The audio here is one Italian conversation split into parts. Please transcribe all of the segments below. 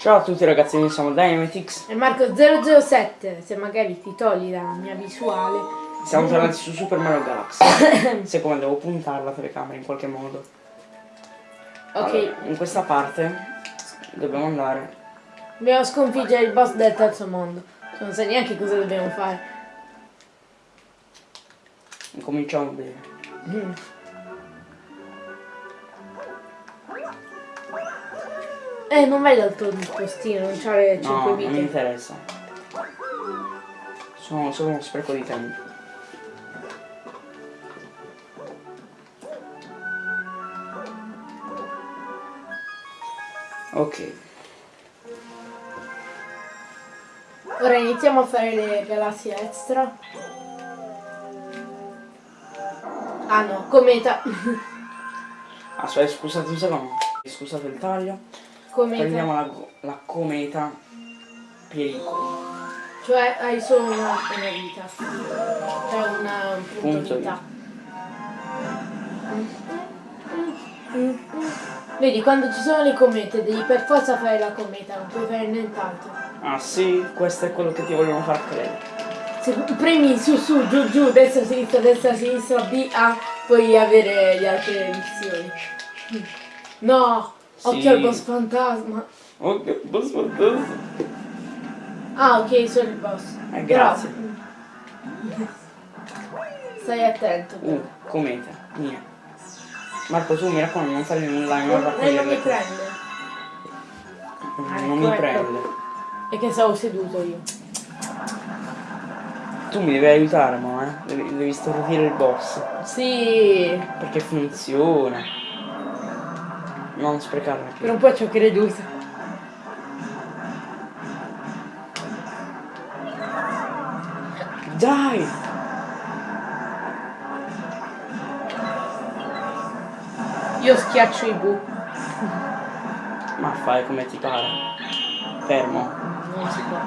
Ciao a tutti ragazzi, noi siamo Dynamitix. E Marco007, se magari ti togli la mia visuale. Siamo tornati su Super Mario Galaxy. Siccome devo puntare la telecamera in qualche modo. Ok, Allora, in questa parte dobbiamo andare. dobbiamo sconfiggere il boss del terzo mondo. Non sai neanche cosa dobbiamo fare. Cominciamo bene. Mm. Eh, non vai dal tuo postino, non c'ha le 5 No, non mi vite. interessa. Sono solo uno spreco di tempo. Ok, Ora iniziamo a fare le galassie extra. Ah no, cometa. aspetta, scusate un secondo. Scusate il taglio. Cometa. Prendiamo la, la cometa pericolo. Cioè hai solo una, una vita. Cioè una, un punto, Punto vita. Vedi, quando ci sono le comete devi per forza fare la cometa, non puoi fare nient'altro. Ah sì, questo è quello che ti vogliono far credere. Se premi su su, giù giù, destra sinistra, destra sinistra, B, A, puoi avere le altre missioni. No, occhio Sì. al boss fantasma. Ok, boss fantasma. Ah ok, sono il boss. Eh, grazie. Però- Stai attento. però. Uh, cometa, mia. Marco, tu mi raccomando, non fare nulla, non Non, raccogliere non mi prende. Non mi ecco, prende. E che stavo seduto io. Tu mi devi aiutare, ma eh. Devi, devi stordire il boss. Sì, Perché funziona. Non sprecarla per un po' ci ho creduto. Dai! Io schiaccio i bu. Ma fai come ti pare. Fermo. Non si può.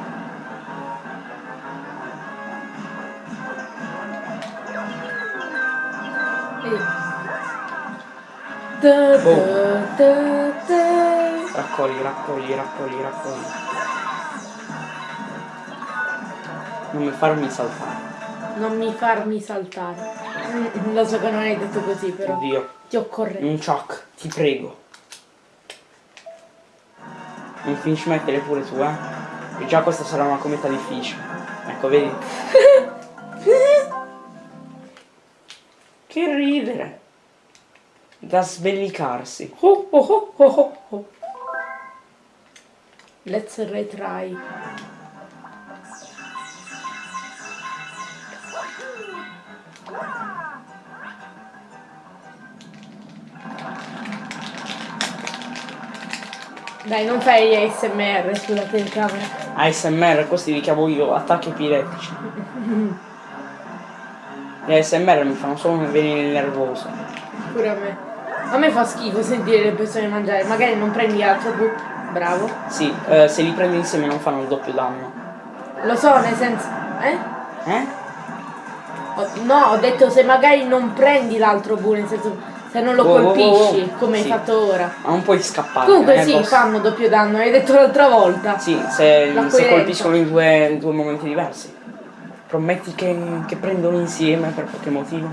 Ta ta ta. Raccogli, raccogli, raccogli, raccogli. Non mi farmi saltare. Non mi farmi saltare. Mm, Lo so che non hai detto così, però. Oddio. Ti occorre. Un chuck, ti prego. Non finisci mettere pure tu, eh? E già questa sarà una cometa difficile. Ecco, vedi? che ridere. Da sbellicarsi. Oh, oh, oh, oh, oh, oh. Let's retry. Dai, non fai ASMR sulla telecamera. ASMR, questi li chiamo io, attacchi epiletici. Gli ASMR mi fanno solo venire nervoso. Pure a me. A me fa schifo sentire le persone mangiare. Magari non prendi altro bu. Bravo. Sì, eh, se li prendi insieme non fanno il doppio danno. Lo so, nel senso. Eh? Eh? No, ho detto se magari non prendi l'altro bu, nel senso se non lo wow, colpisci, wow. come Sì. hai fatto ora. Ma non puoi scappare. Comunque eh, sì, boss. fanno doppio danno, hai detto l'altra volta. Sì, se, se colpiscono in due, in due momenti diversi. Prometti che, che prendono insieme per qualche motivo?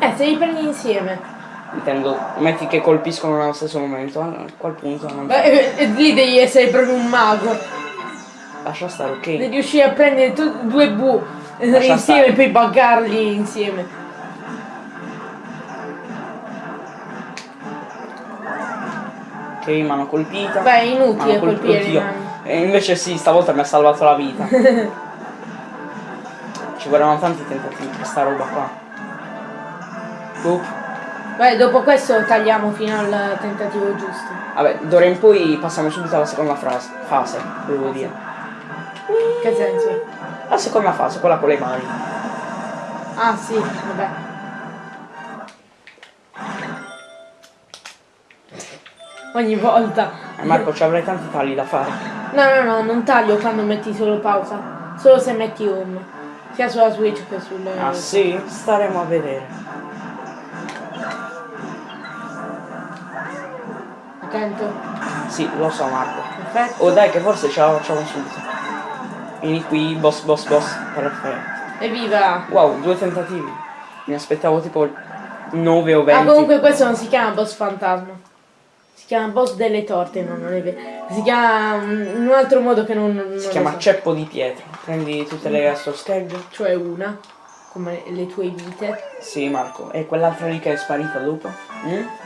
Eh, se li prendi insieme. Intendo, metti che colpiscono nello stesso momento, a quel punto non Beh, eh, eh, lì devi essere proprio un mago. lascia stare, ok? Devi riuscire a prendere due bu eh, Lascia insieme stare. e poi buggarli insieme. Ok, mi hanno colpita. Beh, è inutile colpire oddio. E invece sì, stavolta mi ha salvato la vita. Ci vorranno tanti tentativi per sta roba qua. Boop. Beh, dopo questo tagliamo fino al tentativo giusto. Vabbè, d'ora in poi passiamo subito alla seconda frase, fase, volevo dire. Che senso? La seconda fase, quella con le mani. Ah sì, vabbè. Ogni volta. Eh, Marco, ci avrai tanti tagli da fare. No, no, no, non taglio quando metti solo pausa. Solo se metti home. Sia sulla Switch che sulle... Ah sì? Staremo a vedere. Attento. Sì, lo so Marco. Perfetto. Oh dai che forse ce la facciamo subito. Vieni qui, boss, boss, boss. Perfetto. Evviva! Wow, due tentativi. Mi aspettavo tipo 9 o 20. Ah, comunque questo non si chiama boss fantasma. Si chiama boss delle torte, no, non è vero. Si chiama mm, in un altro modo che non, non si chiama so. ceppo di pietra. Prendi tutte le sto schegge. Cioè una, come le tue vite. Sì, Marco. E quell'altra lì che è sparita dopo? Mm?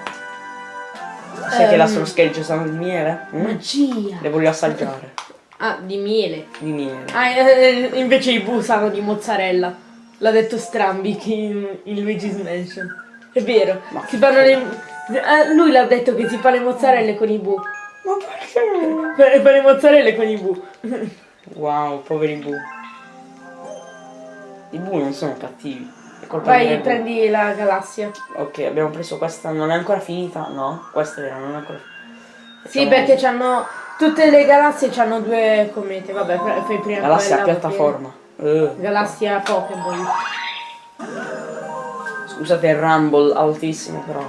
Sai che la solo schegge sanno di miele? Mm? Magia! Le voglio assaggiare. Ah, di miele. Di miele. Ah, eh, invece i bu sanno di mozzarella. L'ha detto Strambic in, in Luigi's Mansion. È vero. Ma si fanno le... eh, lui l'ha detto che si fa le mozzarelle con i bu. Ma perché? Fa fa le mozzarelle con i bu. Wow, poveri bu. I bu non sono cattivi. Vai, bu. prendi la galassia. Ok, abbiamo preso questa, non è ancora finita? No? Questa era, non è ancora Sì, Facciamo- perché c'hanno... Tutte le galassie hanno due comete. Vabbè, fai prima Galassia quella, piattaforma. Poi- Galassia Pokémon. Scusate il rumble altissimo però.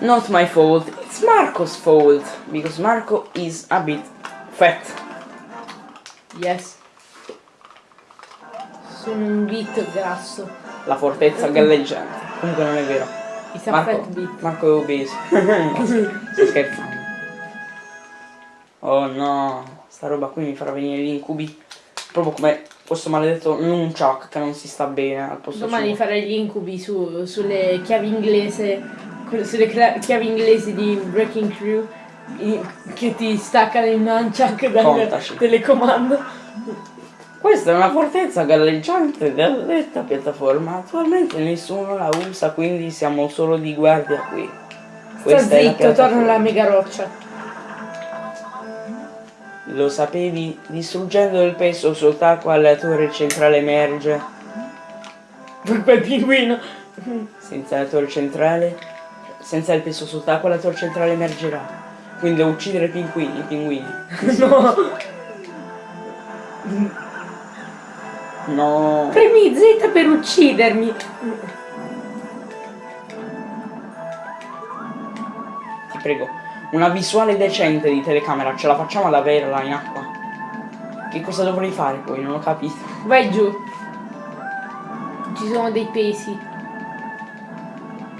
Not my fault, it's Marco's fault. Because Marco is a bit fat. Yes. Sono un bit grasso. La fortezza galleggiante. Comunque non è vero. A Marco, bit. Marco è obeso. Sto scherzando. Oh no, sta roba qui mi farà venire gli incubi. Proprio come questo maledetto Nunchuck che non si sta bene al posto Domani suo. farei gli incubi su- sulle chiavi inglese, sulle chiavi inglesi di Breaking Crew i- che ti staccano il nunchuck dal telecomando. Questa è una fortezza galleggiante della detta piattaforma. Attualmente nessuno la usa, quindi siamo solo di guardia qui. Sta Questa è la zitto, torna alla mega roccia. Lo sapevi? Distruggendo il peso sott'acqua la torre centrale emerge. Quel pinguino. Senza la torre centrale, senza il peso sott'acqua la torre centrale emergerà. Quindi devo uccidere i pinguini, i pinguini. No. No. Premi Z per uccidermi. Ti prego. Una visuale decente di telecamera, ce la facciamo ad averla in acqua? Che cosa dovrei fare poi? Non ho capito. Vai giù. Ci sono dei pesi,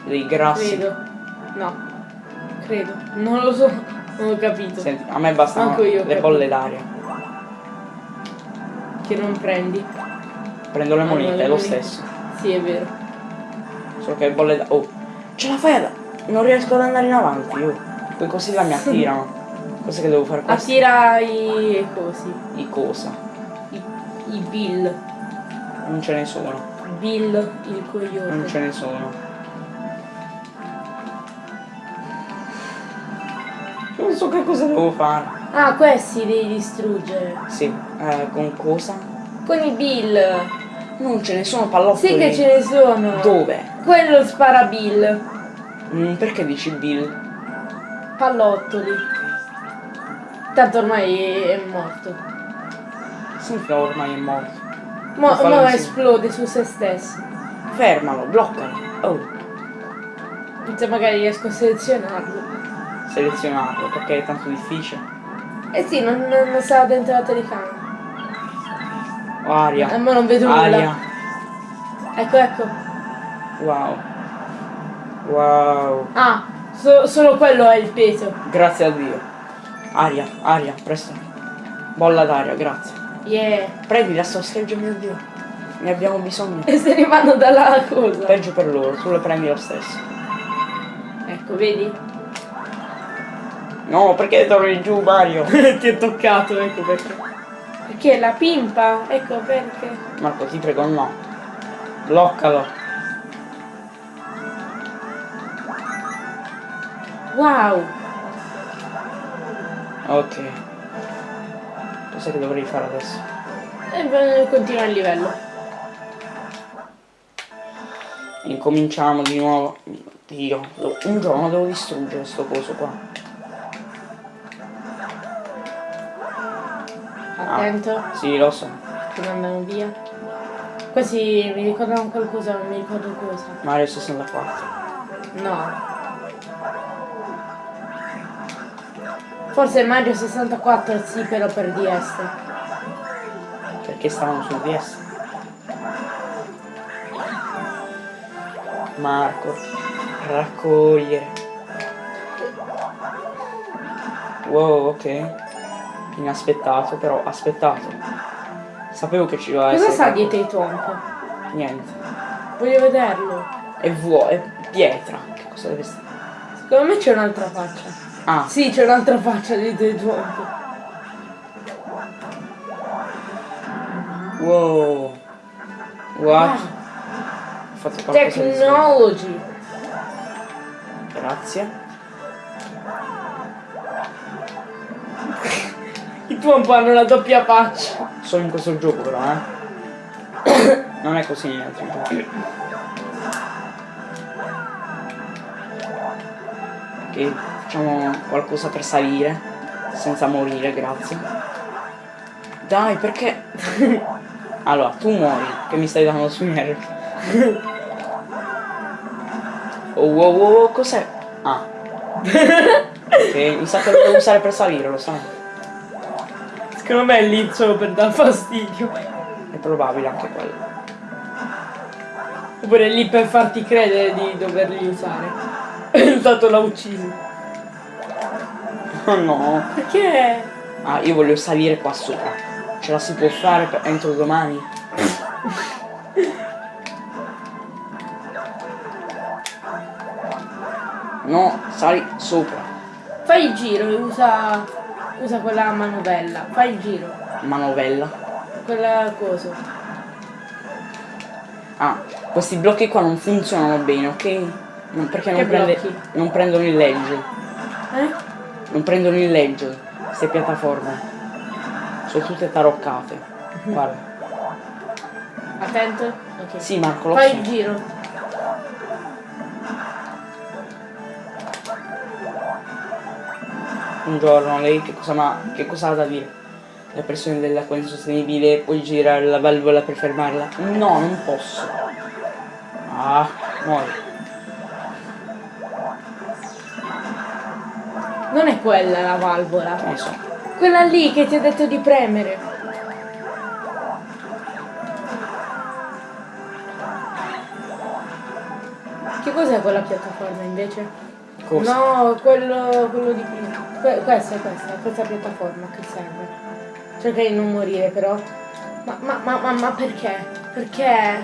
Dei grassi. credo. No. Credo. Non lo so. Non ho capito. Senti, a me bastano le capito. bolle d'aria. Che non prendi. Prendo le Ah, monete, le è lo monete. stesso. Sì, è vero. Solo che bolle d'aria. Oh, ce la fai ad... Non riesco ad andare in avanti io. Poi così là mi attirano. Cos'è che devo fare questo? Attira i cosi. Di cosa? I, i Bill. Non ce ne sono. Bill il Non coyote. ce ne sono. Non so che cosa devo fare. Ah, questi devi distruggere. Sì, eh, con cosa? Con i Bill. Non ce ne sono pallottoli. Sì che ce ne sono. Dove? Quello spara Bill. Mm, perché dici Bill? Pallottoli. Tanto ormai è morto. Significa ormai è morto. Mo, Fallo mo insieme. esplode su se stesso. Fermalo, bloccalo. Oh, Se magari riesco a selezionarlo. selezionarlo perché è tanto difficile. Eh sì, non, non, non stava dentro la telecamera. Aria. Eh, ma non vedo nulla. Aria. Ecco, ecco. Wow. Wow. Ah, so- solo quello è il peso. Grazie a Dio. Aria, aria, presto. Bolla d'aria, grazie. Yeah. Prendi la sosteggia, mio Dio. Ne abbiamo bisogno. E se ne vanno dalla cosa. Peggio per loro, tu le prendi lo stesso. Ecco, vedi? No, perché torni giù, Mario? Ti è toccato, ecco perché. Perché la pimpa? Ecco perché. Marco, ti prego, no. Bloccalo. Wow! Ok. Cos'è che dovrei fare adesso? E beh, continua il livello. Incominciamo di nuovo. Dio, un giorno devo distruggere sto coso qua. Attento, Sì, lo so. che non andano via. Questi mi ricordano qualcosa, non mi ricordo cosa. Mario 64. No. Forse Mario 64 sì, però per DS. Perché stavano sul DS. Marco, raccogliere. Wow, ok. Inaspettato, però aspettato. Sapevo che ci doveva Cosa essere. sta qualcosa. dietro i tomp? Niente. Voglio vederlo. È vuoto, è pietra. Che cosa deve stare? Secondo me c'è un'altra faccia. Ah, Sì, c'è un'altra faccia dietro i tomp. wow. What? Ah, Ho fatto qualcosa di technology. Grazie. Tomp hanno la doppia faccia. Solo in questo gioco però, eh. Non è così negli altri giochi. Ok, facciamo qualcosa per salire. Senza morire, grazie. Dai, perché? allora, tu muori, che mi stai dando sui nervi. oh, wow, wow, wow, cos'è? Ah. ok, mi sa che lo devo usare per salire, lo sai. Secondo me è lì solo per dar fastidio. È probabile anche quello. Oppure è lì per farti credere di doverli usare. Tanto l'ha ucciso. Oh no. Perché? Ah, io voglio salire qua sopra. Ce la si può fare per- entro domani? No, sali sopra. Fai il giro e usa. Usa quella manovella. Fai il giro. Manovella. Quella cosa. Ah, questi blocchi qua non funzionano bene, ok? Non- perché non, prende- non prendono il legge. Eh? Non prendono il legge. Queste piattaforme. Sono tutte taroccate. Guarda. Attento. Ok. Sì, Marco, lo Fai so. il giro. Un giorno lei che cosa, ma, che cosa ha da dire? La pressione dell'acqua insostenibile, puoi girare la valvola per fermarla? No, non posso. Ah, muori. Non è quella la valvola. Non so. Quella lì che ti ho detto di premere. Che cos'è quella piattaforma invece? Cosa? No, quello, quello di prima. Que- questa è questa, questa piattaforma che serve. Cerca di non morire però. Ma, ma, ma, ma, ma perché? Perché?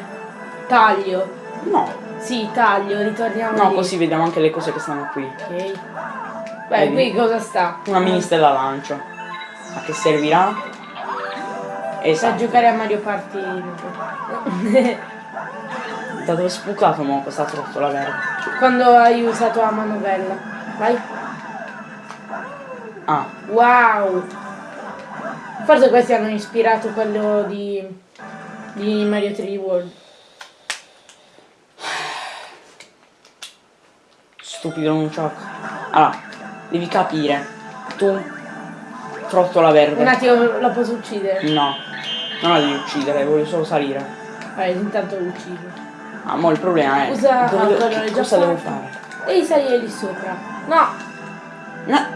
Taglio. No. Sì, taglio, ritorniamo No, lì. così vediamo anche le cose che stanno qui. Ok. Beh, Vedi? qui cosa sta? Una mini stella lancio. A che servirà? Per Esatto. giocare a Mario Party. Da dove è spucato mo questa trottola verde? Quando hai usato la manovella. Vai. Ah, Wow. Forse questi hanno ispirato quello di, di Mario 3D World. stupido non gioco. Allora, devi capire. Tu, trottola verde. Un attimo, la posso uccidere? No, non la devi uccidere, voglio solo salire. Vai, intanto lo uccido. Ah, mo il problema è Usa- già cosa devo fare? Devi salire lì sopra. No! No,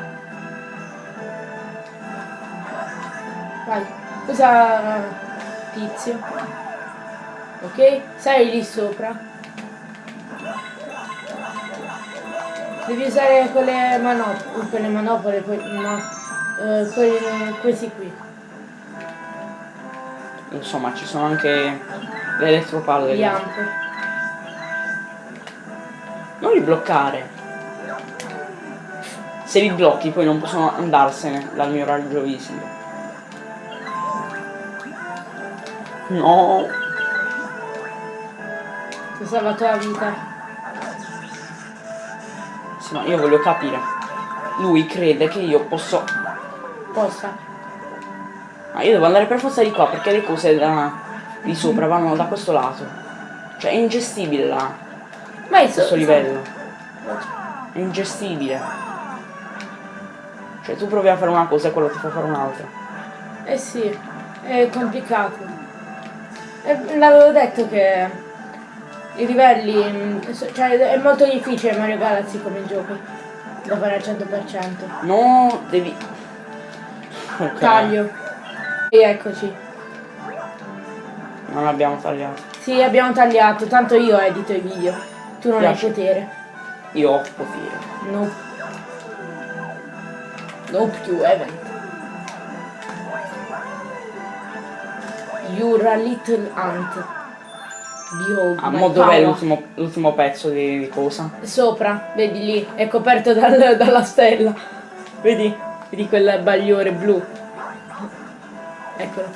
Vai. Usa tizio. Ok? Sali lì sopra. Devi usare quelle manopole, quelle manopole, poi no. eh, quelle- questi qui. insomma, ci sono anche le elettropalle. Gli. Non li bloccare. Se li blocchi poi non possono andarsene dal mio raggio visivo. No, Ti ho salvato la vita. sì, ma io voglio capire. Lui crede che io posso... Posta. Ma io devo andare per forza di qua perché le cose da... di sopra vanno da questo lato. Cioè è ingestibile là, Vai su. questo livello. È ingestibile. Cioè tu provi a fare una cosa e quello ti fa fare un'altra. Eh sì, è complicato. Eh, L'avevo detto che i livelli, cioè è molto difficile Mario Galaxy come gioco. da fare al 100%. No, devi... Ok. Taglio. E eccoci. Non abbiamo tagliato. Sì, abbiamo tagliato, tanto io edito i video. Tu non Piace. hai potere. Io ho potere. No. Nope, you haven't. You're a little ant. Behold Ah, mo dov'è l'ultimo pezzo di, di cosa? Sopra, vedi lì, è coperto dal- dalla stella. Vedi? Vedi quel bagliore blu. Eccolo.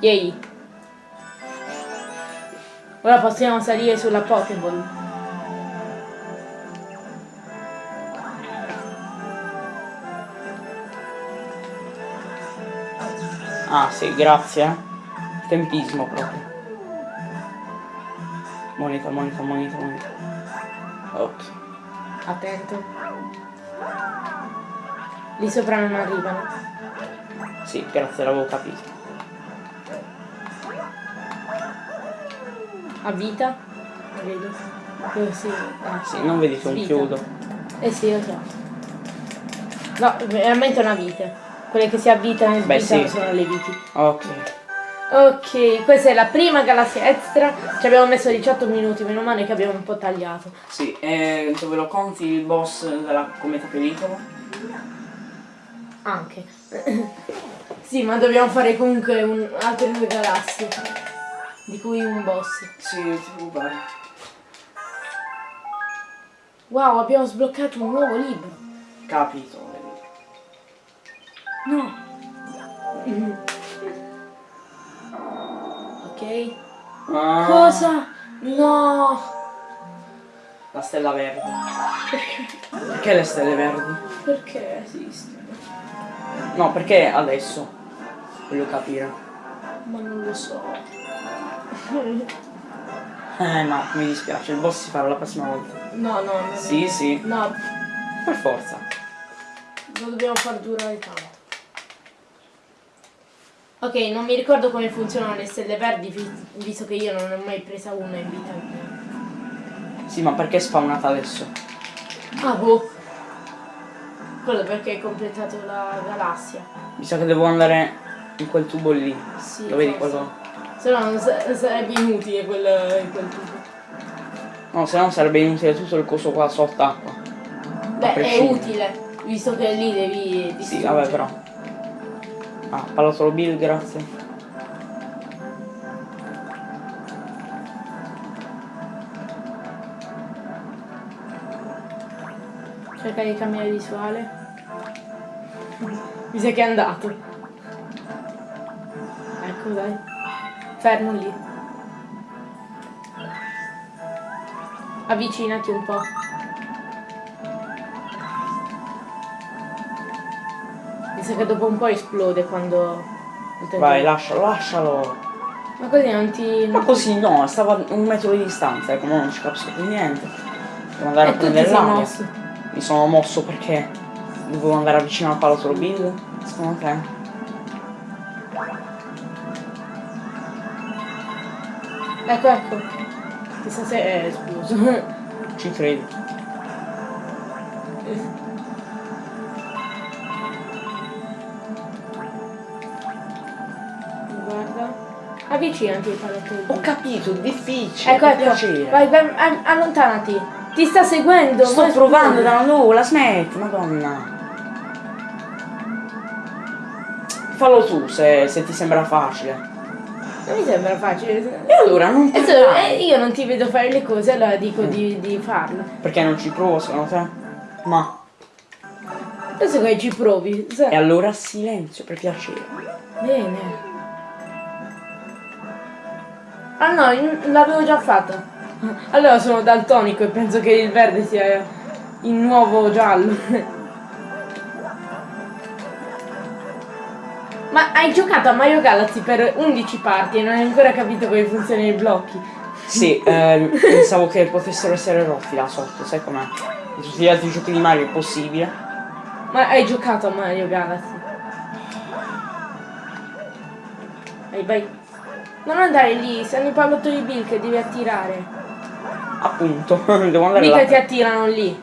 Yay. Ora possiamo salire sulla Pokéball. Ah sì, grazie. eh. Tempismo proprio. Moneta, moneta, moneta, moneta. Ok. Attento. Lì sopra non arrivano. Sì, grazie, l'avevo capito. A vita? Vedo. Così. Eh. Sì, non vedi che un Vita. chiudo. Eh sì, lo so. No, veramente una vite. Quelle che si avvitano e Beh, svitano sì. sono le viti. Ok. Ok, questa è la prima galassia extra. Ci abbiamo messo 18 minuti, meno male che abbiamo un po' tagliato. Sì, e dove lo conti il boss della cometa pericolo? Anche. sì, ma dobbiamo fare comunque un, altre due galassie. Di cui un boss. Sì, ti preoccupare. Wow, abbiamo sbloccato un nuovo libro. Capito. No. ok. Ah, Cosa? No. La stella verde. Perché le stelle verdi? Perché esistono? No, perché adesso? Voglio capire. Ma non lo so. Eh no, mi dispiace, il boss si farà la prossima volta. No, no, no. Sì, sì, No, per forza. lo dobbiamo far durare tanto. Ok, non mi ricordo come funzionano le stelle verdi, vi- visto che io non ne ho mai presa una in vita mia. Sì, ma perché è spawnata adesso? Ah, boh. Quello perché hai completato la galassia. Mi sa che devo andare in quel tubo lì. Sì, Lo vedi quello? Se no sarebbe inutile quel, quel tubo. No, se no sarebbe inutile tutto il coso qua sott'acqua. Beh, è utile, visto che lì devi Sì, distruggere. vabbè però. Ah, parla solo Bill, grazie. Cerca di cambiare visuale. Mi sa che è andato. Ecco dai. Fermo lì. Avvicinati un po'. Sa che dopo un po' esplode quando... Vai, lascialo, lascialo. Ma così non ti... Ma così no, stava a un metro di distanza, ecco, non ci capisco più niente. Devo andare E a prendere l'aria. Mi sono mosso perché dovevo andare vicino al palo Bill. Secondo te? Ecco, ecco. Chissà se è esploso. Ci credo. Avvicinati. Ho capito, è difficile. Ecco, ecco. piacere. Vai, vai, allontanati. Ti sta seguendo. Sto provando scusa. da nulla, smetti, madonna. Fallo tu se, se ti sembra facile. Non mi sembra facile. E allora non Adesso, parlare. eh, io non ti vedo fare le cose, allora dico di, di farle. Perché non ci provo secondo te? Ma. Adesso che ci provi. E allora silenzio per piacere. Bene. Ah no, l'avevo già fatta. Allora sono daltonico e penso che il verde sia il nuovo giallo. Ma hai giocato a Mario Galaxy per 11 parti e non hai ancora capito come funzionano i blocchi. Sì, eh, pensavo che potessero essere rotti là sotto, sai com'è? In tutti gli altri giochi di Mario è possibile. Ma hai giocato a Mario Galaxy? Vai, vai. Non andare lì, stanno i pallottoli Bill che devi attirare. Appunto, devo andare Mica là. ti attirano lì.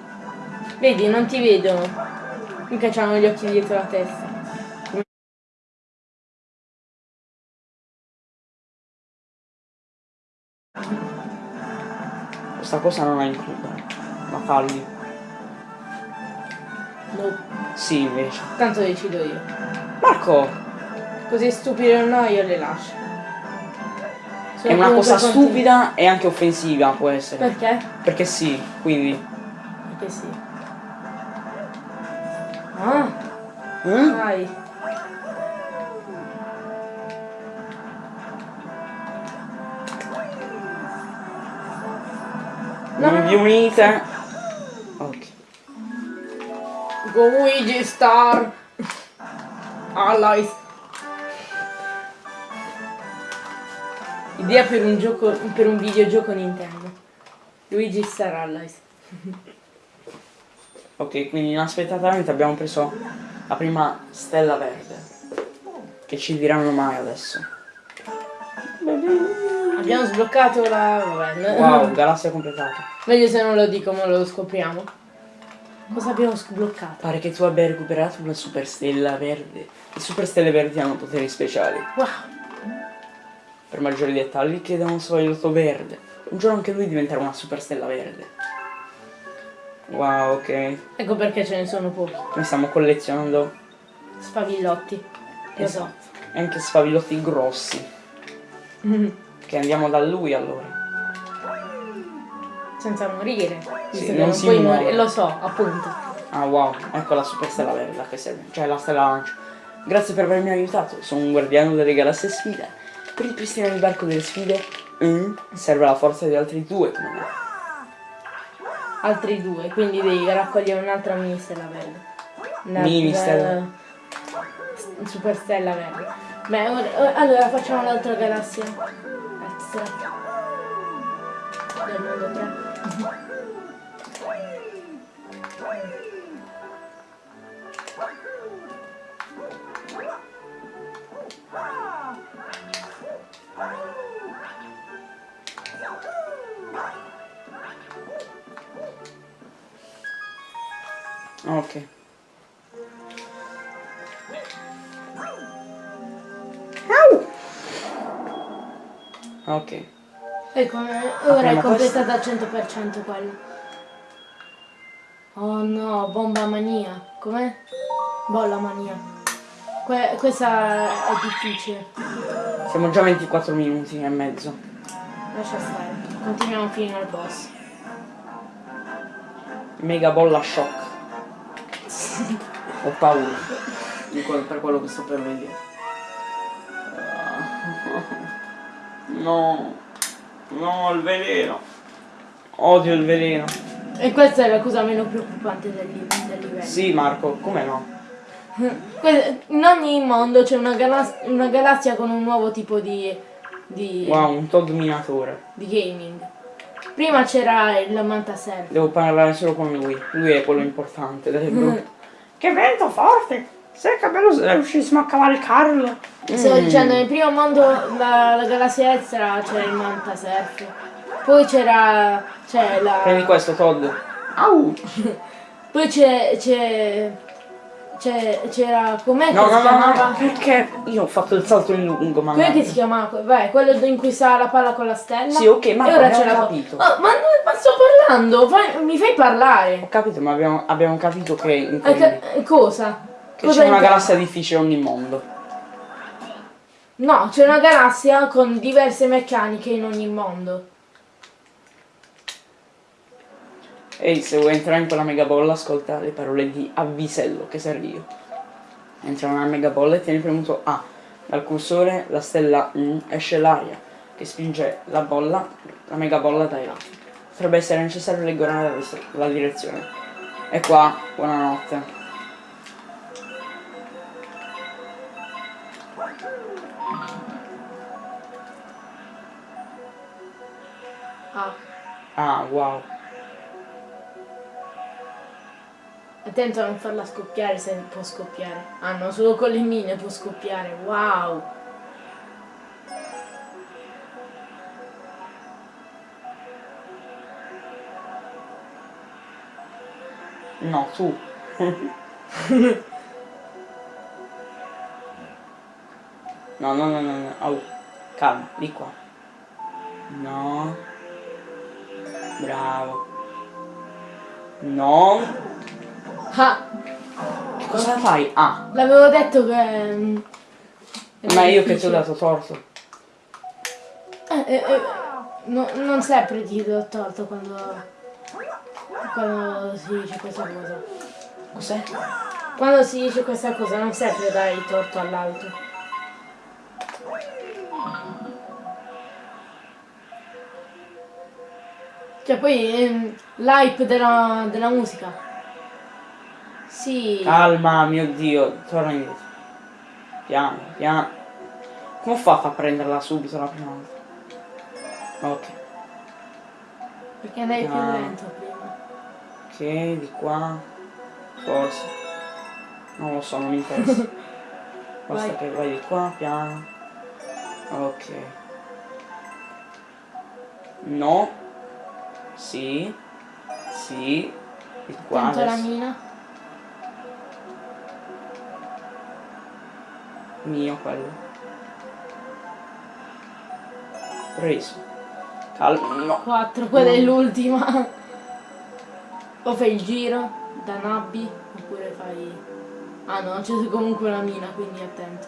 Vedi, non ti vedono. Mica c'hanno gli occhi dietro la testa. Questa cosa non la includo. La tagli. No. Sì, invece. Tanto decido io. Marco, Così stupido o no, io le lascio. Sono è una cosa stupida e anche offensiva può essere. Perché? Perché sì, quindi. Perché sì. Ah, Eh? vai. No, Non vi unite. Ok. Luigi Star Allies Idea per un gioco per un videogioco Nintendo Luigi Star Allies Ok, quindi inaspettatamente abbiamo preso la prima stella verde. Che ci diranno mai adesso. Abbiamo sbloccato la... vabbè Wow, galassia completata. Meglio se non lo dico ma lo scopriamo Cosa abbiamo sbloccato? Pare che tu abbia recuperato una super stella verde. Le super stelle verdi hanno poteri speciali. Wow Per maggiori dettagli chiede a un svagliotto verde. Un giorno anche lui diventerà una super stella verde. Wow, ok. Ecco perché ce ne sono pochi Noi stiamo collezionando Spavillotti Lo so e anche sfavillotti grossi. Che andiamo da lui allora. Senza morire Sì, non non si puoi muore. morire Lo so appunto Ah wow, ecco la super stella verde a che serve. Cioè la stella lancio. Grazie per avermi aiutato, sono un guardiano delle galassie sfide. Per ripristinare il barco delle sfide mm, serve la forza di altri due me. altri due, quindi devi raccogliere un'altra mini stella verde. Una- Mini stella. eh, s- Super stella verde. Beh, ora- ora- allora facciamo l'altra galassia. Extra. Del mondo 3. Ok. Ok. Ecco, ora è Apriamo completata al 100% quello. Oh no, bomba mania. Com'è? Bolla mania. Que- questa è difficile. Siamo già a 24 minuti e mezzo. Lascia stare. Continuiamo fino al boss. Mega bolla shock. Ho paura. di quello- per quello che sto per vedere. No. No, il veleno. Odio il veleno. E questa è la cosa meno preoccupante del, li- del livello. Sì, Marco, come no? In ogni mondo c'è una, una galassia con un nuovo tipo di, di, Wow, un Todd minatore. di gaming. Prima c'era il Mantaser. Devo parlare solo con lui. Lui è quello importante del gruppo. Che vento forte! Se che bello se riuscissimo a cavalcarlo. Stavo dicendo, nel primo mondo, la, la galassia extra c'era il Mantasurf. Poi c'era. c'è la. Prendi questo, Todd. Au! Poi c'è. c'è. C'è- c'era. com'è No, che no, si no, no, chiamava? perché io ho fatto il salto in lungo, ma Com'è che si chiamava? Vai, quello in cui sta la palla con la stella. Sì, ok, ma ora c'è la capito. Oh, ma, ma sto parlando, fai- mi fai parlare. Ho capito, ma abbiamo, abbiamo capito che, ca- cosa? che Cosa c'è una galassia difficile ogni mondo. No, c'è una galassia con diverse meccaniche in ogni mondo. Ehi, se vuoi entrare in quella megabolla, ascolta le parole di avvisello che serve io. Entra nella megabolla e tieni premuto A. Dal cursore la stella mm, esce l'aria che spinge la bolla, la megabolla dai lati. Potrebbe essere necessario regolare la, la direzione. E qua, buonanotte. Ah, Ah, wow. Attento a non farla scoppiare se può scoppiare. Ah no, solo con le mine può scoppiare. Wow! No, tu. no, no, no, no, no. Au. Calma, di qua. No. Bravo. No. Ah, Che cosa fai? Ah. l'avevo detto che... mm, Ma io che ti ho dato torto. Eh, eh, eh, no- non sempre ti do torto quando... Quando si dice questa cosa. Cos'è? Quando si dice questa cosa non sempre dai torto all'altro. Cioè poi ehm, l'hype della, della musica. Sì. Calma, mio dio. Torna indietro. Piano, piano. Come ho fatto a prenderla subito la prima volta? Ok. Perché andai più lento prima. Ok, di qua. Forse. Non lo so, non mi interessa. Basta Vai. che vai di qua, piano. Ok. No. Sì. Sì. Di qua Tento la mina. Mio quello. Preso. Calma. No. 4, quella è l'ultima. O fai il giro da nabbi oppure fai. Ah no, c'è comunque una mina, quindi attento.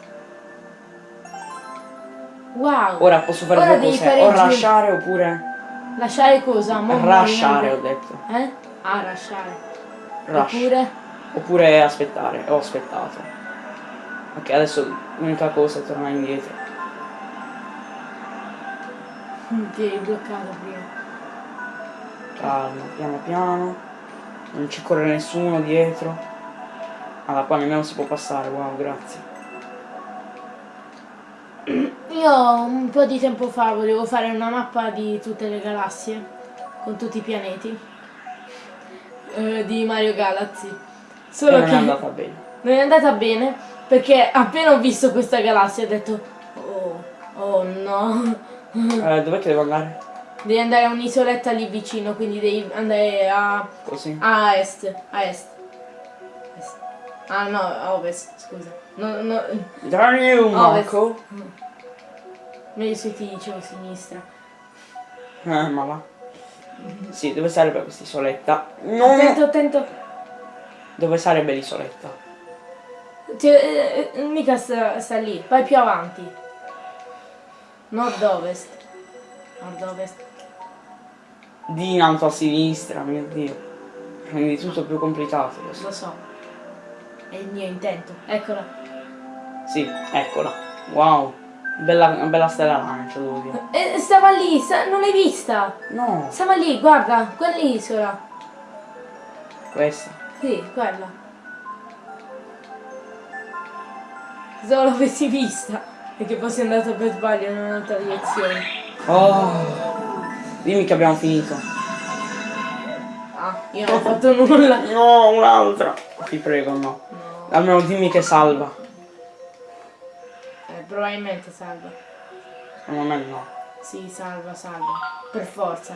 Wow! Ora posso fare Ora due cose. O lasciare oppure. Lasciare cosa? Rasciare ho detto. Eh? Ah, lasciare. Rush. Oppure. Oppure aspettare. Ho aspettato. Ok, adesso l'unica cosa è tornare indietro. Ti hai bloccato prima. Calma, piano piano. Non ci corre nessuno dietro. Allora qua nemmeno si può passare, wow, grazie. Io un po' di tempo fa volevo fare una mappa di tutte le galassie con tutti i pianeti eh, di Mario Galaxy. E Solo non che è andata bene. non è andata bene perché appena ho visto questa galassia ho detto oh, oh no. Eh, dov'è che devo andare? Devi andare a un'isoletta lì vicino, quindi devi andare a, Così. a est, a est. Est. Ah no, a ovest, scusa. No, no, Dai un. Marco. meglio se ti dicevo sinistra. Eh, ma va. Sì, dove sarebbe questa isoletta? No! Attento, attento. Dove sarebbe l'isoletta? Cioè, eh, mica sta, sta lì, vai più avanti. Nord-ovest. Nord-ovest. Di in alto a sinistra, mio dio. Quindi tutto più complicato questo. Lo so. È il mio intento. Eccola. Sì, eccola. Wow. Bella, bella stella lancia, devo dire. E stava lì, sta- non l'hai vista? No, Stava lì, guarda, quell'isola. questa. Sì, quella. Se l'avessi vista. Perché poi sei andato per sbaglio in un'altra direzione. Oh. Dimmi che abbiamo finito. Ah, io non ho fatto nulla. No, un'altra. Ti prego, no. No. Almeno dimmi che salva. Eh, probabilmente salva. Secondo me no. Sì, salva, salva. Per forza.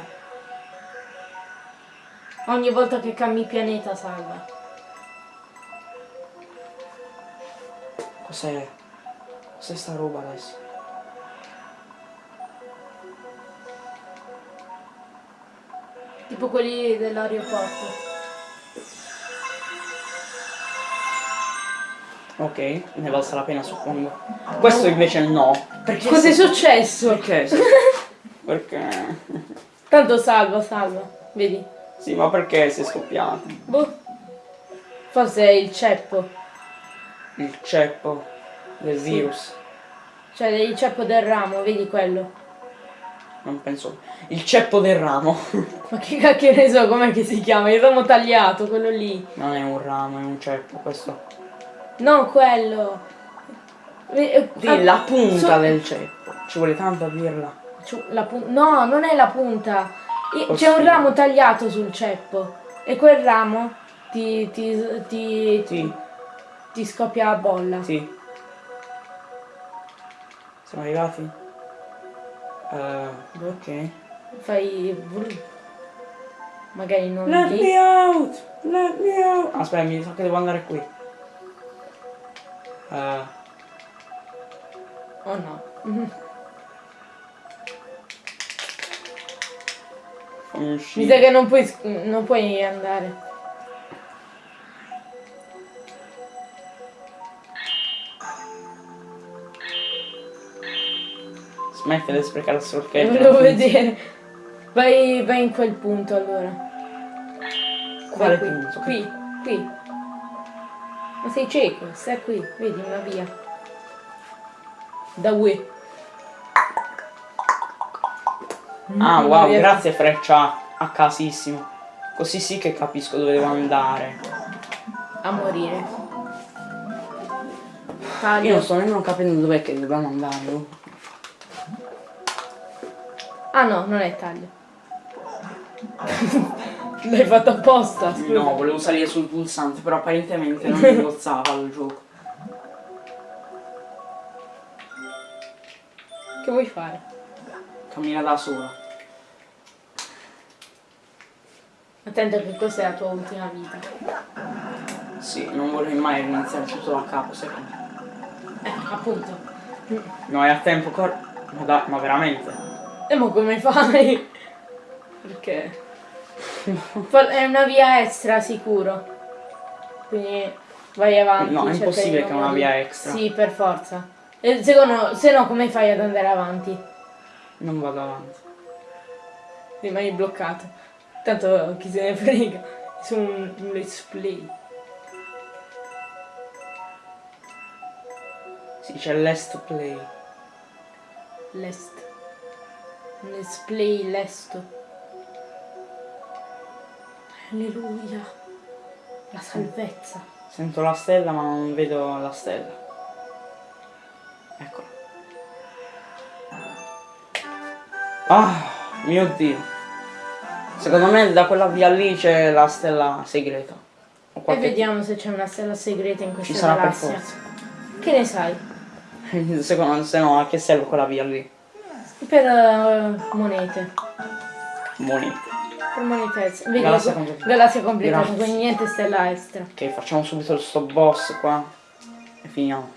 Ogni volta che cambi pianeta salva. Cos'è? Cos'è sta roba adesso? Tipo quelli dell'aeroporto. Ok, ne valsa la pena suppongo. Questo invece no. Perché Cos'è successo? Perché? Perché? Tanto salva, salva. Vedi? Sì, ma perché sei scoppiato? Boh. Forse è il ceppo. Il ceppo del Sì. virus. Cioè il ceppo del ramo, vedi quello. Non penso. Il ceppo del ramo. Ma che cacchio ne so com'è che si chiama? Il ramo tagliato, quello lì. non è un ramo, è un ceppo. Questo. Non quello. Eh, Sì, ah, la punta su- del ceppo. Ci vuole tanto a dirla. La no, non è la punta. C'è un ramo tagliato sul ceppo. E quel ramo ti, ti, ti, Sì, ti scoppia la bolla. sì. Siamo arrivati? Eh, ok. Fai. magari non Let me out! Let me out! Aspetta, mi sa che devo andare qui. Eh, Oh no. Mi sa che non puoi, non puoi andare. Smettila di sprecare il Lo sorchetto. volevo vedere. Vai, vai in quel punto allora. Quale qui. punto? Qui, qui. Ma sei cieco, stai qui, vedi una via. Da Wii. Ah, Una wow, via- grazie Freccia. A casissimo. Così sì che capisco dove devo andare. A morire. Io Taglio. non sto nemmeno capendo dov'è che dobbiamo andare. Ah no, non è taglio. L'hai fatto apposta, scusa. No, volevo salire sul pulsante, però apparentemente non mi bozzava il gioco. Che vuoi fare? Cammina da sola. Attento che questa è la tua ultima vita. Sì, non vorrei mai riniziare tutto da capo, secondo me. Eh, appunto. No, hai a tempo cor... Ma dai, ma veramente? E mo come fai? Perché? È una via extra sicuro. Quindi vai avanti. No, è impossibile che è una via extra. Sì, per forza. E secondo, se no come fai ad andare avanti? Non vado avanti. Rimani bloccato. Tanto chi se ne frega. Su un, un let's play. Sì, c'è l'est play. L'est. Let's play lesto. Alleluia. La salvezza. Sento la stella ma non vedo la stella. Eccola. Ah, mio dio. Secondo me da quella via lì c'è la stella segreta. E vediamo se c'è una stella segreta in questa Ci sarà per galassia. forza. Che ne sai? Secondo me se no a che serve quella via lì? Per eh, monete. Monete. Per monete extra. Vedi, Galassia completata. galassia completata, Grazie. quindi niente stella extra. Ok, facciamo subito sto boss qua. E finiamo.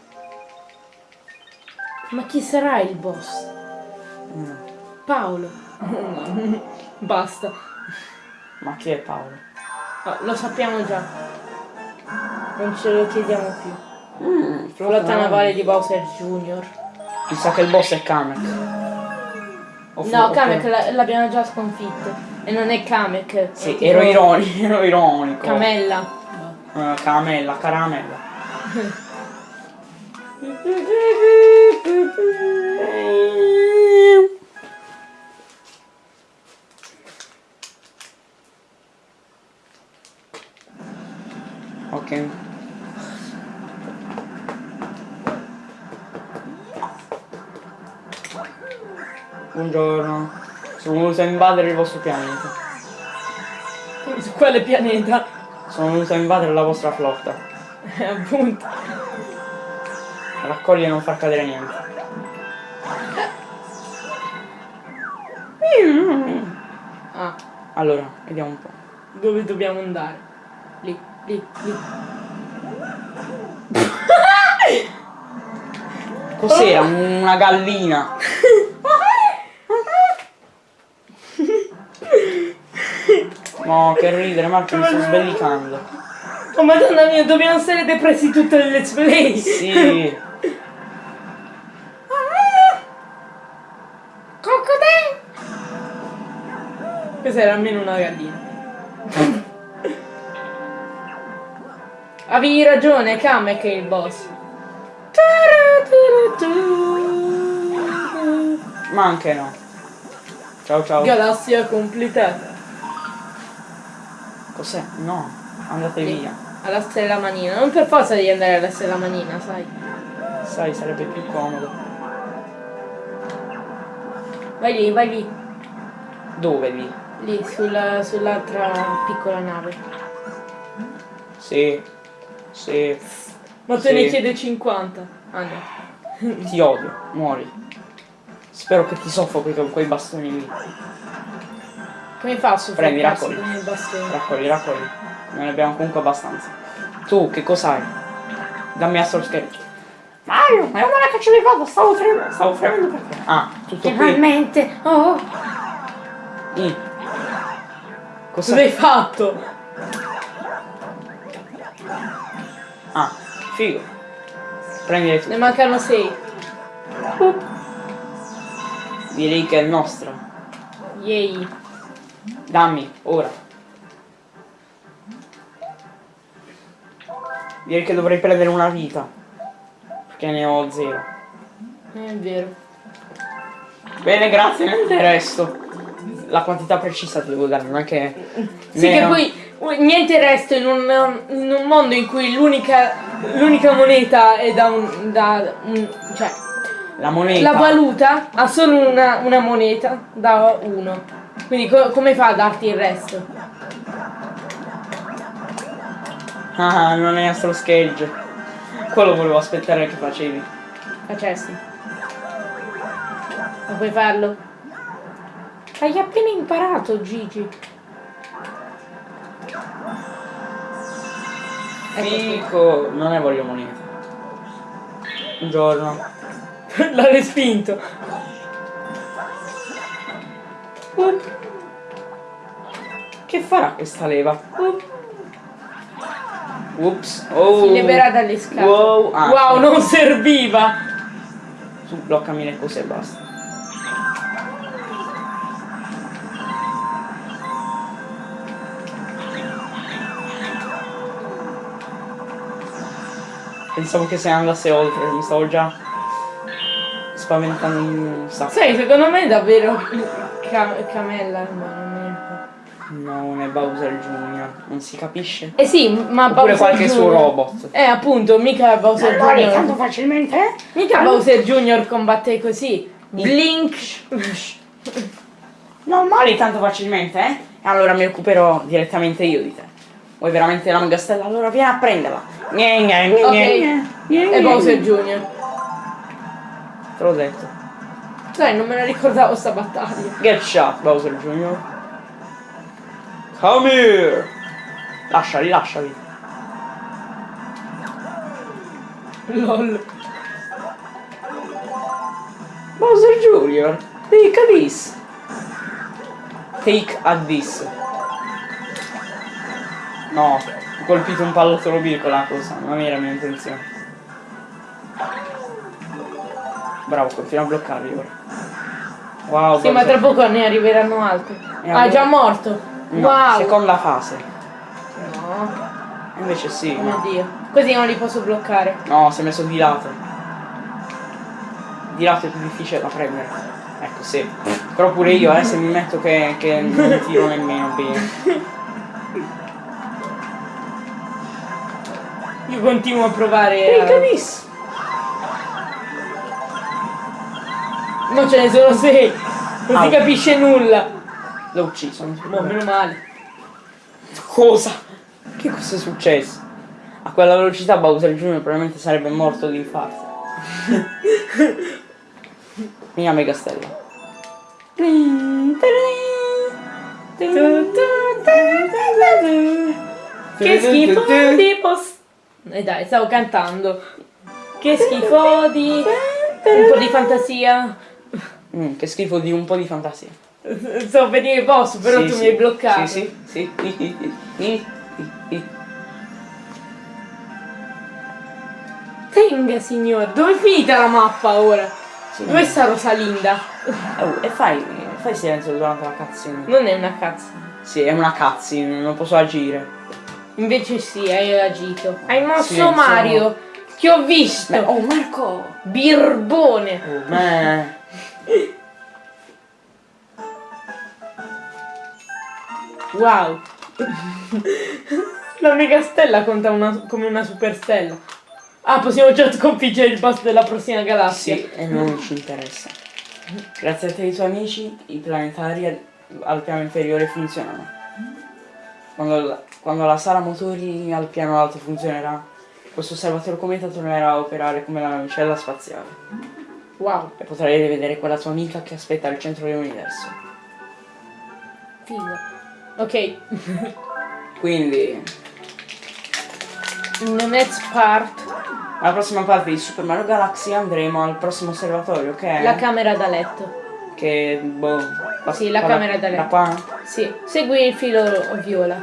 Ma chi sarà il boss? Mm. Paolo. Basta. Ma chi è Paolo? Oh, lo sappiamo già. Non ce lo chiediamo più. Mm, Flotta navale di Bowser Jr. Mi sa che il boss è Kamek. No, Kamek la- l'abbiamo già sconfitto. E non è Kamek. Sì, tipo ero ironico, ero ironico. Camella. Eh, caramella, caramella. Ok. Buongiorno. Sono venuto a invadere il vostro pianeta. Su quale pianeta? Sono venuto a invadere la vostra flotta. Eh, appunto. Raccogli e non far cadere niente. Ah, Allora, vediamo un po'. dove dobbiamo andare? Lì, lì, lì. Cos'era? Una gallina. No, che ridere, Marco, mi sto sbellicando. Oh madonna mia, dobbiamo stare depressi tutto il let's play. Sì. Coccodè! Cos'era almeno una gallina? Avevi ragione, Kamek è il boss. Ma anche no. Ciao ciao. Galassia completata. Cos'è? No, andate Sì, via. Alla stella manina. Non per forza devi andare alla stella manina, sai. Sai, sarebbe più comodo. Vai lì, vai lì. Dove lì? Lì, sulla- sull'altra piccola nave. Sì. Sì. Ma te Sì. ne chiede 50. Ah no. Ti odio, muori. Spero che ti soffochi con quei bastoni lì. Come fa a Prendi, soffocarsi raccogli. il? Raccogli, raccogli. Non ne abbiamo comunque abbastanza. Tu, che cos'hai? Dammi Astro Sketch. Mario, ma è che ci ricordo, stavo fremendo. Stavo fremendo perché? Ah, tutto qui. Finalmente! Oh! Mm. Cosa hai fatto? Ah, figo. Prendile tu. Ne mancano sei. Direi che è nostra. Yay. Dammi, ora. Direi che dovrei prendere una vita. Perché ne ho zero. È vero. Bene, grazie, niente resto. La quantità precisa ti devo dare, non è che... Sì, che poi niente resto in un, in un mondo in cui l'unica l'unica moneta è da un, da un- cioè La moneta... la valuta ha solo una, una moneta da uno. Quindi co- come fa a darti il resto? Ah, non è Astro Sketch. Quello volevo aspettare che facevi. Facessi. Non puoi farlo? Hai appena imparato, Gigi. Ecco. Fico, non ne voglio moneta. Un giorno. L'ha respinto. Che farà questa leva? Ups. Oh. si leverà dalle scale. Wow. Ah, wow, non serviva. Tu bloccami le cose e basta. Pensavo che se andasse oltre, mi stavo già spaventando un sacco. Sai, secondo me è davvero Ca- Camella, ma non è. No, non è Bowser Jr., non si capisce? Eh sì, ma Oppure Bowser qualche suo Jr. robot. Eh, appunto, mica Bowser Jr. facilmente? eh? Mica Bowser Jr. combatte così. Blink. Non mori tanto facilmente, eh? E allora mi occuperò direttamente io di te. Vuoi veramente la mega stella? Allora vieni a prenderla. Gne, gne, gne, Ok. gne, E. Bowser Jr. Te l'ho detto. Dai, non me la ricordavo sta battaglia. Get shot, Bowser Jr. Come here! Lasciali, lasciali. LOL. Bowser Jr. Take a this. Take a this. No, ho colpito un pallottolo blu con la cosa, non era mia intenzione. Bravo, continua a bloccarli ora. Wow, Sì, ma Bowser- tra poco ne arriveranno altri. Ah, allora? già morto. No, wow. seconda fase. No, Invece sì, oh mio ma... dio. Così non li posso bloccare. No, si è messo di lato. Di lato è più difficile da prendere. Ecco, sì. Però pure io, eh, se mi metto che, che non tiro nemmeno bene. Io continuo a provare. Take a A... this. No, ce ne sono sei. Non si Au. capisce nulla. L'ho ucciso. Boh, meno male. Cosa? Che cosa è successo? A quella velocità Bowser Jr. probabilmente sarebbe morto di infarto. Mia mega stella. Che schifo di post. E dai, stavo cantando. Che schifo di. Un po' di fantasia. Mm, che schifo di un po' di fantasia. Stavo per dire posso, però Sì, tu sì. mi hai bloccato. Sì, sì, sì. Tenga, signor. Dove è finita la mappa ora? Sì. Dove sta Rosalinda? Oh, e fai, fai silenzio durante la cutscene. Non è una cazzo. Sì, è una cutscene, non posso agire. Invece sì, hai agito. Hai mosso Silenzio. Mario. Che ho visto. Beh, oh Marco! Birbone. Oh, Wow. La mega stella conta una- come una superstella. Ah, possiamo già sconfiggere il boss della prossima galassia. Sì, e non ci interessa. Grazie a te e ai tuoi amici, i planetari al, al piano inferiore funzionano. Quando la, quando la sala motori al piano alto funzionerà, questo osservatorio cometa tornerà a operare come la navicella spaziale. Wow. E potrai rivedere quella tua amica che aspetta al centro dell'universo. figo. Ok, Quindi, in the next part, alla prossima parte di Super Mario Galaxy andremo al prossimo osservatorio che è... la camera da letto. che, boh... pa- Sì, la camera da Da letto. qua? Sì, segui il filo viola.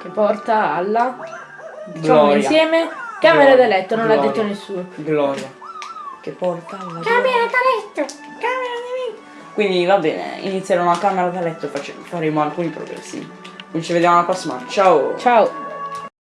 Che porta alla... Diciamo Gloria. insieme. Camera Gloria. da letto, non l'ha detto nessuno. Gloria. Che porta alla... Camera da letto! Quindi va bene, inizierò una camera da letto e faremo alcuni progressi. Quindi ci vediamo alla prossima. Ciao! Ciao!